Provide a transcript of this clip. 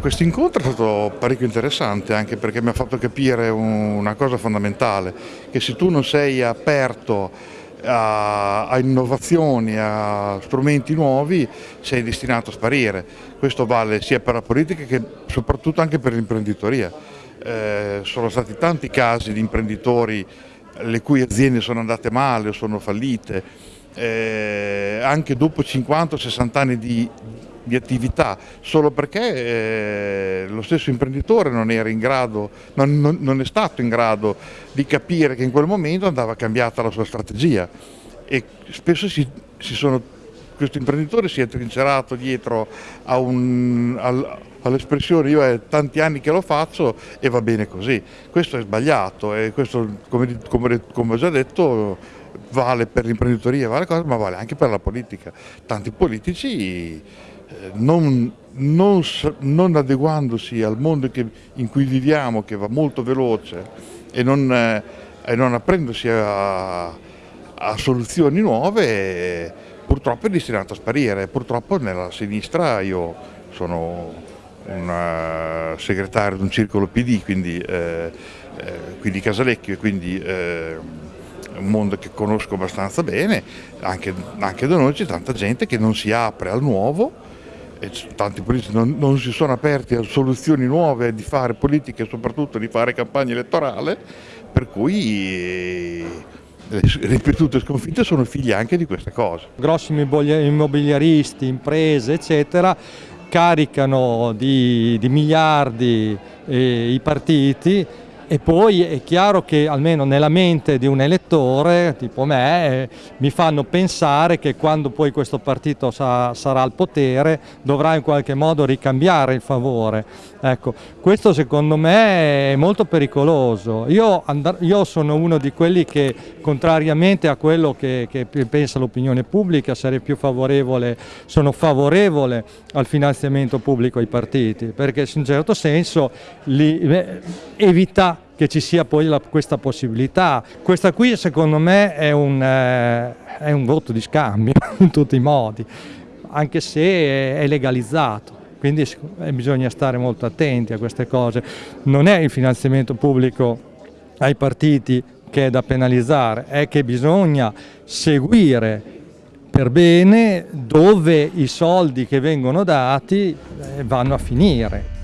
Questo incontro è stato parecchio interessante anche perché mi ha fatto capire una cosa fondamentale, che se tu non sei aperto a, a innovazioni, a strumenti nuovi, sei destinato a sparire. Questo vale sia per la politica che soprattutto anche per l'imprenditoria. Eh, sono stati tanti casi di imprenditori le cui aziende sono andate male o sono fallite, eh, anche dopo 50-60 anni di, di attività solo perché eh, lo stesso imprenditore non, grado, non, non, non, è stato in grado di capire che in quel momento andava cambiata la sua strategia e spesso si, si sono, questo imprenditore si è trincerato dietro all'espressione io è tanti anni che lo faccio e va bene così. Questo è sbagliato e questo come, come, come ho già detto vale per l'imprenditoria, vale ma vale anche per la politica. Tanti politici non, non, non, adeguandosi al mondo che, in cui viviamo, che va molto veloce, e non, eh, e non aprendosi a, a, soluzioni nuove, purtroppo è destinato a sparire. Purtroppo nella sinistra io sono un uh, segretario di un circolo PD, quindi, eh, eh, quindi Casalecchio, e quindi eh, un mondo che conosco abbastanza bene, anche, anche da noi c'è tanta gente che non si apre al nuovo, e tanti politici non, non, si sono aperti a soluzioni nuove di fare politica e soprattutto di fare campagna elettorale, per cui le ripetute sconfitte sono figlie anche di queste cose. Grossi immobiliaristi, imprese eccetera caricano di, di miliardi eh, i partiti e poi è chiaro che almeno nella mente di un elettore tipo me eh, mi fanno pensare che quando poi questo partito sa, sarà al potere dovrà in qualche modo ricambiare il favore. Ecco, questo secondo me è molto pericoloso. Io, io sono uno di quelli che contrariamente a quello che, che pensa l'opinione pubblica sarei più favorevole, sono favorevole al finanziamento pubblico ai partiti perché in un certo senso li, eh, evita che ci sia poi la, questa possibilità. Questa qui secondo me è un, eh, è un voto di scambio in tutti i modi, anche se è legalizzato quindi eh, bisogna stare molto attenti a queste cose. Non è il finanziamento pubblico ai partiti che è da penalizzare, è che bisogna seguire per bene dove i soldi che vengono dati eh, vanno a finire.